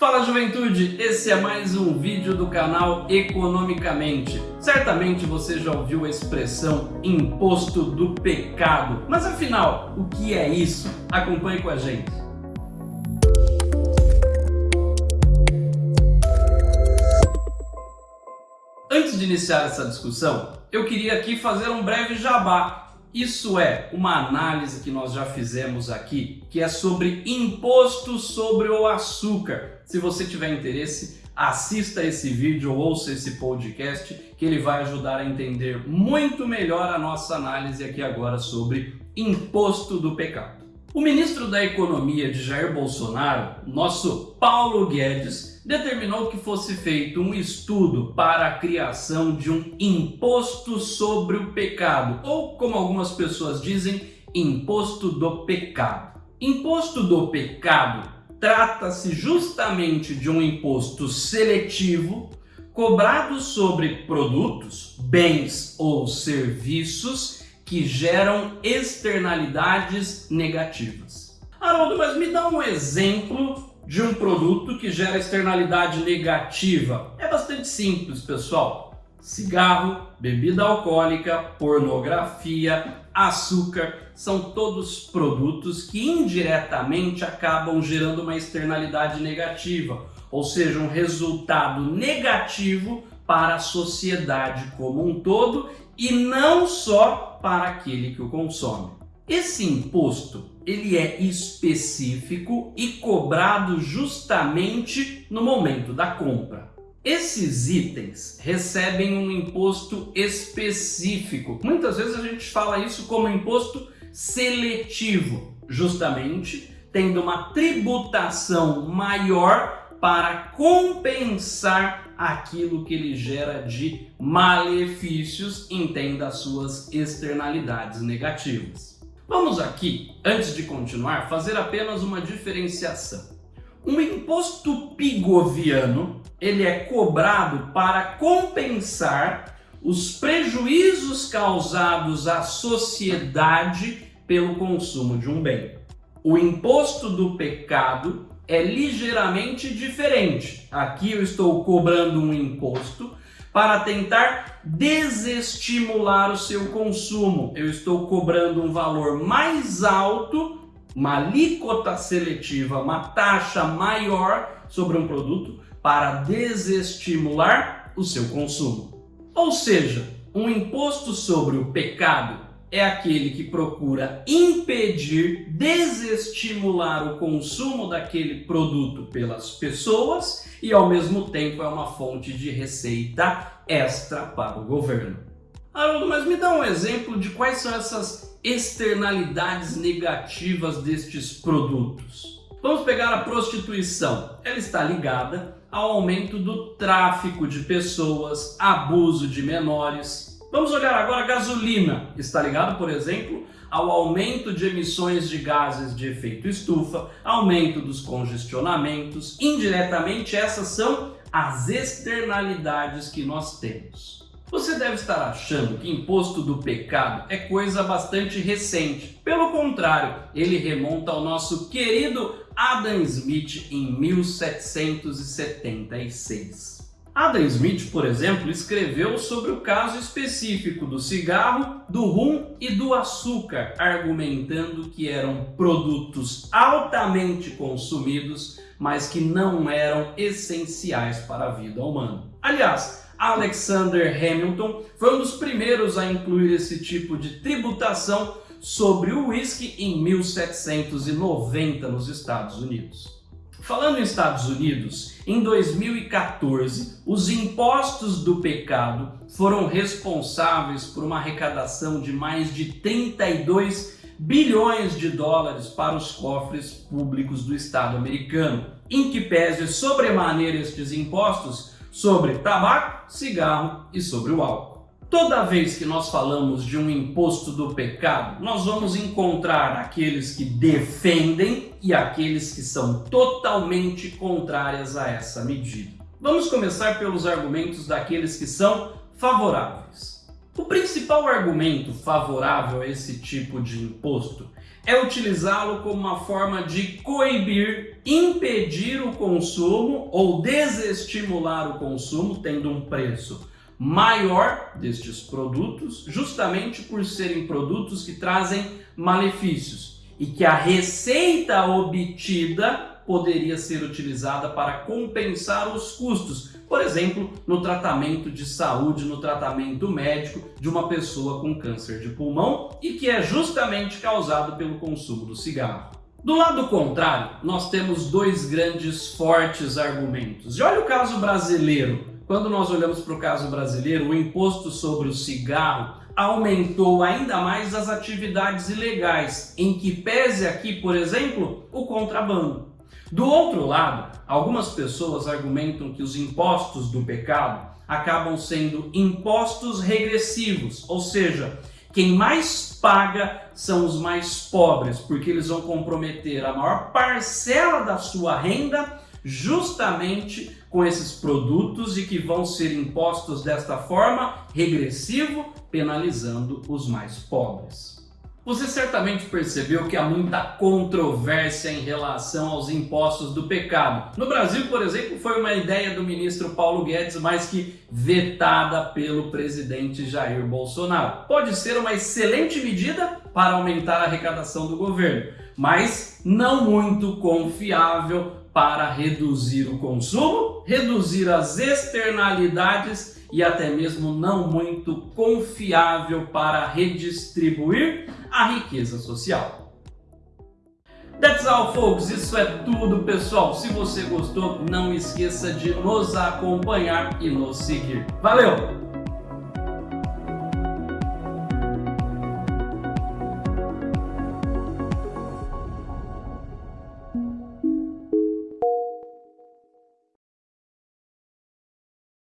Fala juventude, esse é mais um vídeo do canal Economicamente. Certamente você já ouviu a expressão imposto do pecado, mas afinal, o que é isso? Acompanhe com a gente. Antes de iniciar essa discussão, eu queria aqui fazer um breve jabá isso é uma análise que nós já fizemos aqui, que é sobre imposto sobre o açúcar. Se você tiver interesse, assista esse vídeo ou ouça esse podcast, que ele vai ajudar a entender muito melhor a nossa análise aqui agora sobre imposto do pecado. O ministro da Economia de Jair Bolsonaro, nosso Paulo Guedes, determinou que fosse feito um estudo para a criação de um imposto sobre o pecado, ou como algumas pessoas dizem, imposto do pecado. Imposto do pecado trata-se justamente de um imposto seletivo cobrado sobre produtos, bens ou serviços que geram externalidades negativas. Haroldo, mas me dá um exemplo de um produto que gera externalidade negativa? É bastante simples, pessoal. Cigarro, bebida alcoólica, pornografia, açúcar, são todos produtos que indiretamente acabam gerando uma externalidade negativa, ou seja, um resultado negativo para a sociedade como um todo e não só para aquele que o consome. Esse imposto ele é específico e cobrado justamente no momento da compra. Esses itens recebem um imposto específico. Muitas vezes a gente fala isso como imposto seletivo, justamente tendo uma tributação maior para compensar aquilo que ele gera de malefícios, entenda as suas externalidades negativas. Vamos aqui, antes de continuar, fazer apenas uma diferenciação. Um imposto pigoviano, ele é cobrado para compensar os prejuízos causados à sociedade pelo consumo de um bem. O imposto do pecado é ligeiramente diferente. Aqui eu estou cobrando um imposto para tentar desestimular o seu consumo. Eu estou cobrando um valor mais alto, uma alíquota seletiva, uma taxa maior sobre um produto para desestimular o seu consumo. Ou seja, um imposto sobre o pecado é aquele que procura impedir, desestimular o consumo daquele produto pelas pessoas e ao mesmo tempo é uma fonte de receita extra para o governo. Haroldo, mas me dá um exemplo de quais são essas externalidades negativas destes produtos. Vamos pegar a prostituição. Ela está ligada ao aumento do tráfico de pessoas, abuso de menores, Vamos olhar agora a gasolina. Está ligado, por exemplo, ao aumento de emissões de gases de efeito estufa, aumento dos congestionamentos. Indiretamente, essas são as externalidades que nós temos. Você deve estar achando que imposto do pecado é coisa bastante recente. Pelo contrário, ele remonta ao nosso querido Adam Smith em 1776. Adam Smith, por exemplo, escreveu sobre o caso específico do cigarro, do rum e do açúcar, argumentando que eram produtos altamente consumidos, mas que não eram essenciais para a vida humana. Aliás, Alexander Hamilton foi um dos primeiros a incluir esse tipo de tributação sobre o whisky em 1790 nos Estados Unidos. Falando em Estados Unidos, em 2014, os impostos do pecado foram responsáveis por uma arrecadação de mais de 32 bilhões de dólares para os cofres públicos do Estado americano, em que pese sobremaneira estes impostos sobre tabaco, cigarro e sobre o álcool. Toda vez que nós falamos de um imposto do pecado, nós vamos encontrar aqueles que defendem e aqueles que são totalmente contrárias a essa medida. Vamos começar pelos argumentos daqueles que são favoráveis. O principal argumento favorável a esse tipo de imposto é utilizá-lo como uma forma de coibir, impedir o consumo ou desestimular o consumo, tendo um preço maior destes produtos, justamente por serem produtos que trazem malefícios e que a receita obtida poderia ser utilizada para compensar os custos, por exemplo, no tratamento de saúde, no tratamento médico de uma pessoa com câncer de pulmão e que é justamente causado pelo consumo do cigarro. Do lado contrário, nós temos dois grandes fortes argumentos. E olha o caso brasileiro. Quando nós olhamos para o caso brasileiro, o imposto sobre o cigarro aumentou ainda mais as atividades ilegais, em que pese aqui, por exemplo, o contrabando. Do outro lado, algumas pessoas argumentam que os impostos do pecado acabam sendo impostos regressivos, ou seja, quem mais paga são os mais pobres, porque eles vão comprometer a maior parcela da sua renda justamente com esses produtos e que vão ser impostos desta forma, regressivo, penalizando os mais pobres. Você certamente percebeu que há muita controvérsia em relação aos impostos do pecado. No Brasil, por exemplo, foi uma ideia do ministro Paulo Guedes, mas que vetada pelo presidente Jair Bolsonaro. Pode ser uma excelente medida para aumentar a arrecadação do governo, mas não muito confiável para reduzir o consumo, reduzir as externalidades e até mesmo não muito confiável para redistribuir a riqueza social. That's all, folks. Isso é tudo, pessoal. Se você gostou, não esqueça de nos acompanhar e nos seguir. Valeu!